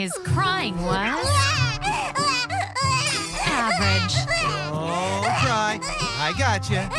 His crying was average. Don't cry. I got you.